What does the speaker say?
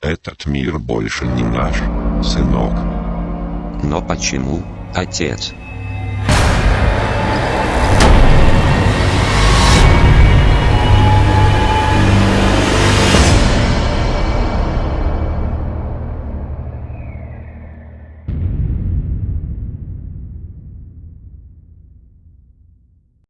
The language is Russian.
Этот мир больше не наш, сынок. Но почему, отец?